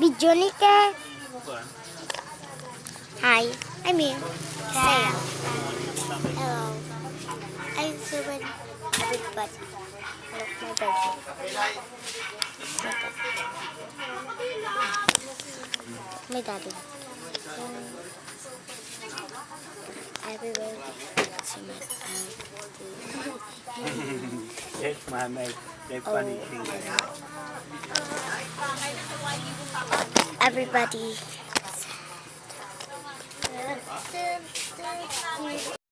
Video ni ka. Hi, I'm here. Say hello. I'm Susan. Everybody. Look my baby. My daddy. Everybody. See my That's my mate. That's funny thing. Everybody.